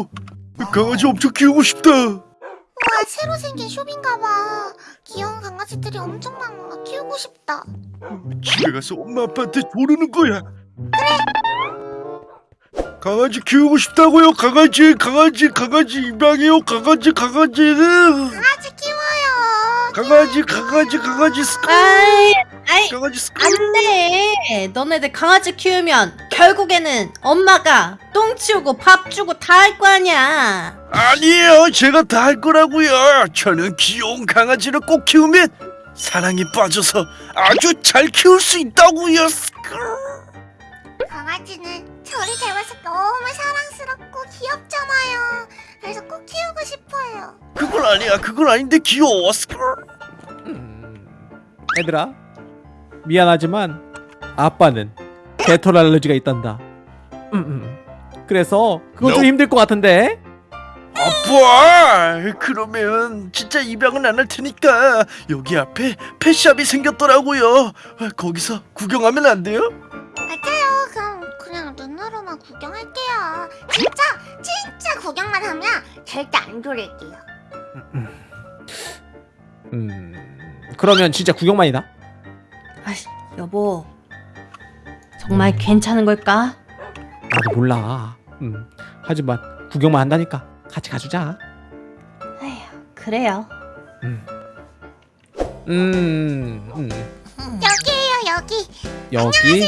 어, 강아지 엄청 키우고 싶다. 우와 새로 생긴 숍인가봐 귀여운 강아지들이 엄청 많아 키우고 싶다 집에 가서 엄마 아빠한테 조르는 거야. 강아지 키우고 싶다고요. 강아지, 강아지, 강아지 입양해요. 강아지, 강아지는 강아지 키워요 강아지, 강아지, 강아지 스크. 아이, 아이, 강아지 스크. 안 돼. 너네들 강아지 키우면 결국에는 엄마가 똥 치우고 밥 주고 다 할 거 아니야. 아니에요. 제가 다 할 거라고요. 저는 귀여운 강아지를 꼭 키우면 사랑에 빠져서 아주 잘 키울 수 있다고요. 스크. 강아지는 저를 닮아서 너무 사랑스럽고 귀엽잖아요 그래서 꼭 키우고 싶어요 그건 아니야. 그건 아닌데 귀여워. 스크. 얘들아 미안하지만 아빠는 개털 알러지가 있단다. 음, 음. 그래서 그건 좀 힘들 것 같은데? 아빠 그러면 진짜 입양은 안 할 테니까 여기 앞에 펫샵이 생겼더라고요. 아, 거기서 구경하면 안 돼요? 맞아요. 그럼 그냥 눈으로만 구경할게요. 진짜 진짜 구경만 하면 절대 안 졸릴게요. 음 그러면 진짜 구경만이다 아이, 여보. 정말 음. 괜찮은 걸까? 나도 몰라. 음. 하지만 구경만 한다니까 같이 가주자. 에휴, 그래요. 음. 음. 음. 여기에요 여기. 여기.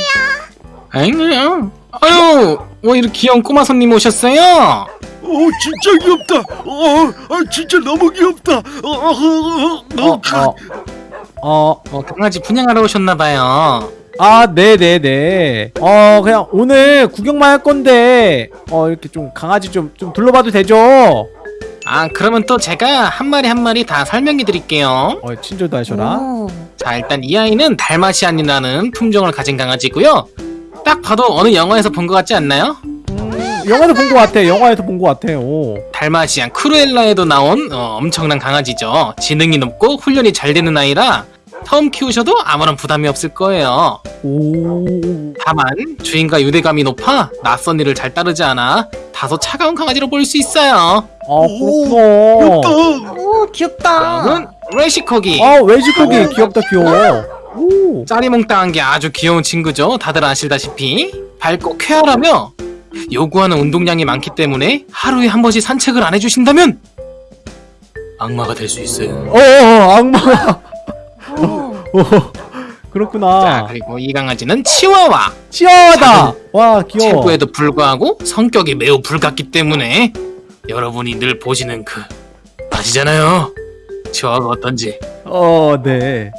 안녕하세요. 아유, 왜 이렇게 귀여운 꼬마 손님 오셨어요? 오 진짜 귀엽다. 어, 아, 진짜 너무 귀엽다. 어, 어, 어, 어, 어, 어, 어, 어 강아지 분양하러 오셨나봐요. 아, 네네네. 어, 그냥 오늘 구경만 할 건데, 어, 이렇게 좀 강아지 좀, 좀 둘러봐도 되죠? 아, 그러면 또 제가 한 마리 한 마리 다 설명해 드릴게요. 어, 친절도 하셔라. 오, 자, 일단 이 아이는 달마시안이라는 품종을 가진 강아지고요. 딱 봐도 어느 영화에서 본 것 같지 않나요? 음, 영화에서 본것 같아. 영화에서 본 것 같아. 오. 달마시안 크루엘라에도 나온 어, 엄청난 강아지죠. 지능이 높고 훈련이 잘 되는 아이라 처음 키우셔도 아무런 부담이 없을 거예요. 오. 다만 주인과 유대감이 높아 낯선 일을 잘 따르지 않아 다소 차가운 강아지로 보일 수 있어요. 아, 오, 그렇구나. 귀엽다 오 귀엽다. 다음은 웰시코기. 아, 웰시코기 귀엽다, 귀여워. 오. 짜리몽땅한 게 아주 귀여운 친구죠. 다들 아시다시피 밝고 쾌활하며 요구하는 운동량이 많기 때문에 하루에 한 번씩 산책을 안 해주신다면 악마가 될 수 있어요. 어, 어, 악마. 오, 오. 자 그렇구나. 그리고 이 강아지는 치와와 치아다. 와, 귀여워. 체구에도 불구하고 성격이 매우 불같기 때문에 여러분이 늘 보시는 그 아시잖아요. 치와가 어떤지. 어, 네.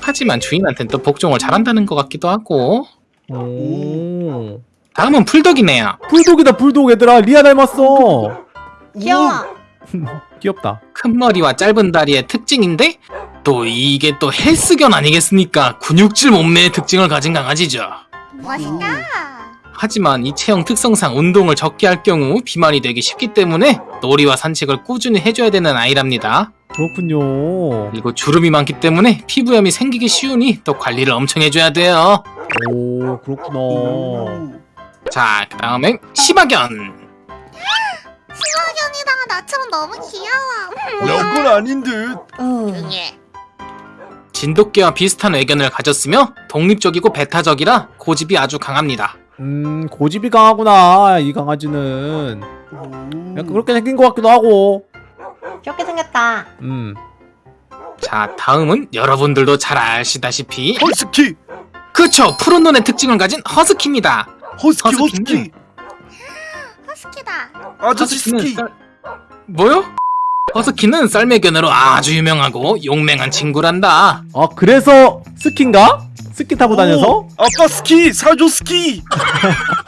하지만 주인한테는 또 복종을 잘한다는 것 같기도 하고 오. 다음은 풀독이네요. 불독이다, 불독 얘들아. 리아 닮았어. 귀여워. 귀엽다. 큰 머리와 짧은 다리의 특징인데 또 이게 또 헬스견 아니겠습니까? 근육질 몸매의 특징을 가진 강아지죠. 멋있다 하지만 이 체형 특성상 운동을 적게 할 경우 비만이 되기 쉽기 때문에 놀이와 산책을 꾸준히 해줘야 되는 아이랍니다. 그렇군요. 그리고 주름이 많기 때문에 피부염이 생기기 쉬우니 또 관리를 엄청 해줘야 돼요. 오, 그렇구나. 오. 자, 그 다음엔 시바견. 시바견이다가 나처럼 너무 귀여워 야, 그건 아닌 듯 오, 응애 진돗개와 비슷한 외견을 가졌으며 독립적이고 배타적이라 고집이 아주 강합니다. 음, 고집이 강하구나, 이 강아지는. 약간 그렇게 생긴 것 같기도 하고. 귀엽게 생겼다. 음. 자, 다음은 여러분들도 잘 아시다시피 허스키 그쵸 푸른 눈의 특징을 가진 허스키입니다. 허스키 허스키 허스키다 아저씨 허스키는 스키 썰- 뭐요? 허스키는 썰매견으로 아주 유명하고 용맹한 친구란다. 아, 그래서 스키인가? 스키 타고 다녀서? 오, 아빠 스키 사조 스키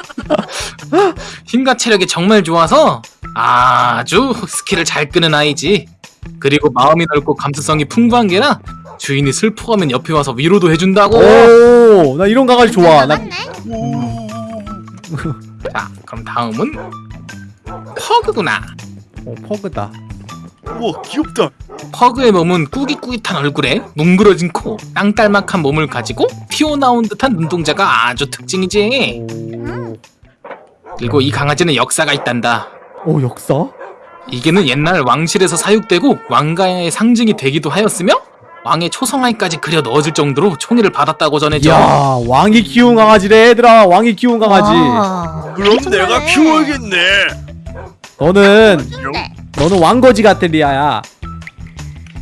힘과 체력이 정말 좋아서 아주 스키를 잘 끄는 아이지. 그리고 마음이 넓고 감수성이 풍부한 게라 주인이 슬퍼하면 옆에 와서 위로도 해준다고. 오, 나 이런 강아지 좋아. 나. 자, 그럼 다음은 퍼그구나. 어, 퍼그다. 우와 귀엽다 퍼그의 몸은 꾸깃꾸깃한 얼굴에 뭉그러진 코, 땅딸막한 몸을 가지고 튀어나온 듯한 눈동자가 아주 특징이지. 오. 그리고 이 강아지는 역사가 있단다. 오 역사? 이게는 옛날 왕실에서 사육되고 왕가의 상징이 되기도 하였으며 왕의 초성화까지 그려 넣어질 정도로 총애를 받았다고 전해져. 야 왕이 키운 강아지래 얘들아 왕이 키운 강아지 와, 그럼. 내가 키워야겠네. 너는 너는 왕거지 같아 리아야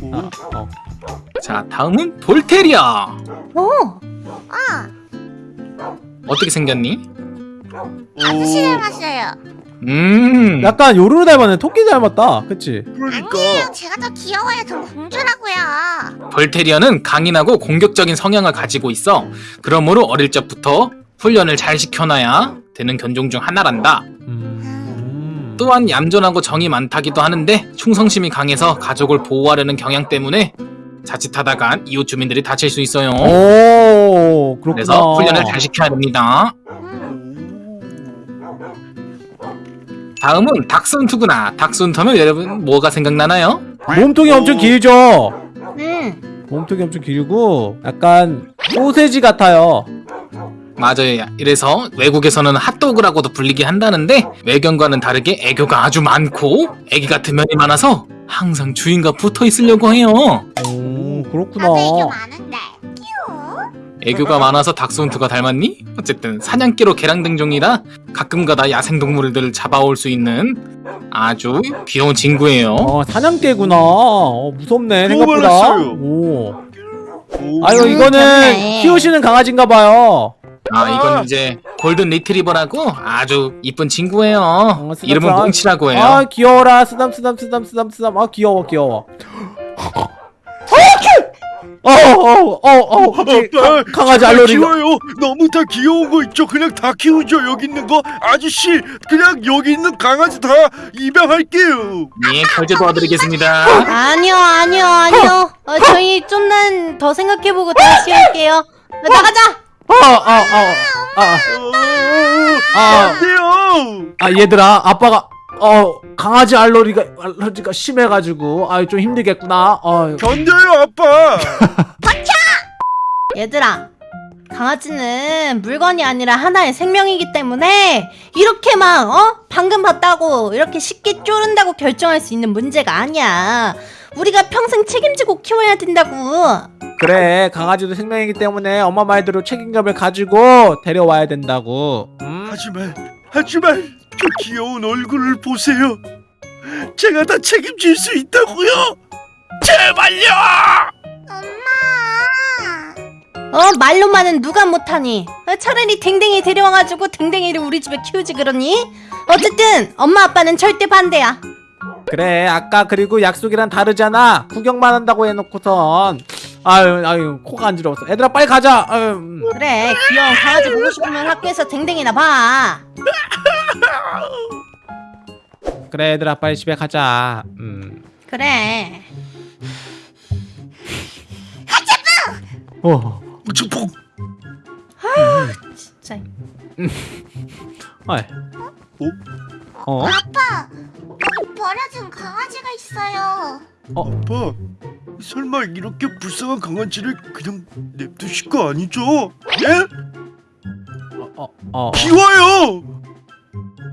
오, 어, 어. 자, 다음은 볼테리아. 오, 아 어떻게 생겼니? 아저씨 닮았어요. 음. 약간 요루루 닮았네 토끼 닮았다 그치? 그러니까 아니에요. 제가 더 귀여워요. 전 공주라고요. 볼테리아는 강인하고 공격적인 성향을 가지고 있어. 그러므로 어릴 적부터 훈련을 잘 시켜놔야 되는 견종 중 하나란다. 음. 또한 얌전하고 정이 많다기도 하는데 충성심이 강해서 가족을 보호하려는 경향 때문에 자칫하다간 이웃 주민들이 다칠 수 있어요. 오 그렇구나 그래서 훈련을 잘 시켜야 됩니다. 다음은 닥순투구나. 닥순투면 여러분 뭐가 생각나나요? 몸통이 엄청 길죠? 음, 몸통이 엄청 길고 약간 소세지 같아요 맞아요. 이래서 외국에서는 핫도그라고도 불리긴 한다는데 외견과는 다르게 애교가 아주 많고 애기 같은 면이 많아서 항상 주인과 붙어 있으려고 해요. 오 그렇구나 나도 애교 많은데. 귀여워. 애교가 많아서 닥스훈트가 닮았니? 어쨌든 사냥개로 개랑등종이라 가끔가다 야생동물들을 잡아올 수 있는 아주 귀여운 친구예요. 어 사냥개구나 어, 무섭네 생각보다. 오 오, 아유 음, 이거는 재밌네. 키우시는 강아지인가봐요 아 이건 이제 골든 리트리버라고 아주 이쁜 친구예요. 어, 쓰담쓰담. 이름은 몽치라고 해요. 아 귀여워라 쓰담 쓰담 쓰담 쓰담 쓰담 아 귀여워 귀여워 어어어어 갑자기 가- 아빠, 강아지 제가 알러리가 키워요. 너무 다 귀여운 거 있죠. 그냥 다 키우죠. 여기 있는 거 아저씨 그냥 여기 있는 강아지 다 입양할게요. 예, 결제 도와드리겠습니다. 아니요, 아니요, 아니요. 어, 저희 좀만 더 생각해보고 다시 할게요. 어, 나가자. 아아아아 아. 안 돼요. 아 얘들아 아빠가 어 강아지 알러리가 알러지가 심해가지고 아 좀 힘들겠구나 어 견뎌요 아빠. 얘들아, 강아지는 물건이 아니라 하나의 생명이기 때문에 이렇게 막 어? 방금 봤다고 이렇게 쉽게 쪼른다고 결정할 수 있는 문제가 아니야. 우리가 평생 책임지고 키워야 된다고. 그래 강아지도 생명이기 때문에 엄마 말대로 책임감을 가지고 데려와야 된다고 음? 하지만 하지만 저 귀여운 얼굴을 보세요. 제가 다 책임질 수 있다고요. 제발요. 엄마. 어 말로만은 누가 못하니? 어, 차라리 댕댕이 데려와가지고 댕댕이를 우리 집에 키우지 그러니? 어쨌든 엄마 아빠는 절대 반대야. 그래 아까 그리고 약속이랑 다르잖아 구경만 한다고 해놓고선 아유 아유 코가 간지러웠어 얘들아 빨리 가자 아유, 음. 그래 귀여운 강아지 보고 싶으면 학교에서 댕댕이나 봐. 그래 얘들아 빨리 집에 가자 음. 그래. 어 우측폭. 진짜. 아이. 어? 아빠. 여기 버려진 강아지가 있어요. 아빠. 설마 이렇게 불쌍한 강아지를 그냥 냅두실 거 아니죠? 예? 어, 어, 키워요.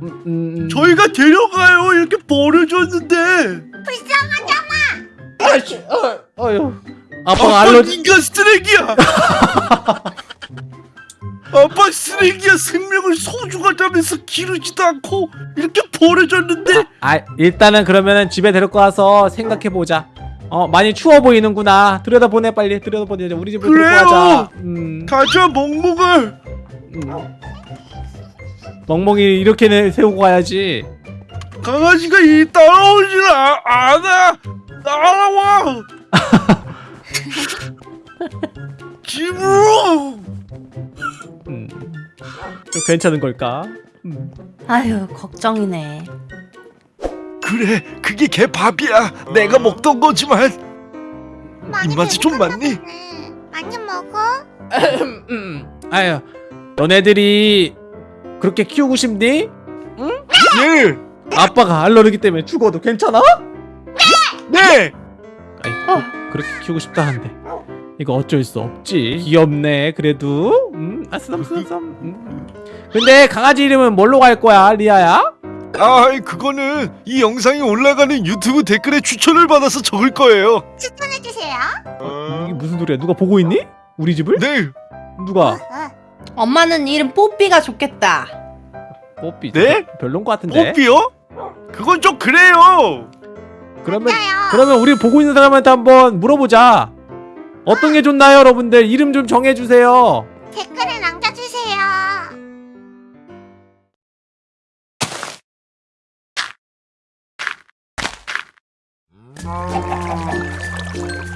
음, 음, 저희가 데려가요. 이렇게 버려줬는데. 불쌍하잖아. 아이씨, 어, 어휴. 아빠가 아빠 알러지 인간 쓰레기야. 아빠 쓰레기야. 생명을 소중하다면서 기르지도 않고 이렇게 버려줬는데. 아 일단은 그러면은 집에 데리고 와서 생각해 보자. 어 많이 추워 보이는구나. 들여다 보내 빨리 들여다 보내. 우리 집으로 데리고 그래요. 가자. 음, 가자 멍멍을. 음. 멍멍이 이렇게는 세우고 가야지. 강아지가 이 따라오질 아- 않아. 따라와. 집으로. 음. 좀 괜찮은 걸까? 음. 아유 걱정이네. 그래, 그게 개 밥이야. 내가 먹던 거지만. 많이 입맛이 좀 배고팠나? 보네. 많이 먹어. 음. 아유, 너네들이 그렇게 키우고 싶니? 예. 아빠가 알러르기 때문에 죽어도 괜찮아? 네. 아이, 그, 그렇게 키우고 싶다는데 이거 어쩔 수 없지 귀엽네 그래도 음 아쓰담쓰담 음. 근데 강아지 이름은 뭘로 갈 거야 리아야? 아, 그거는 이 영상이 올라가는 유튜브 댓글에 추천을 받아서 적을 거예요. 추천해주세요. 이게 무슨 소리야? 누가 보고 있니? 우리 집을? 네, 누가? 어, 엄마는 이름 뽀삐가 좋겠다. 뽀삐. 네? 별론 것 같은데. 뽀삐요? 그건 좀 그래요. 그러면 맞아요. 그러면 우리 보고 있는 사람한테 한번 물어보자. 어떤 게 좋나요, 여러분들? 이름 좀 정해주세요. 댓글에 Oh.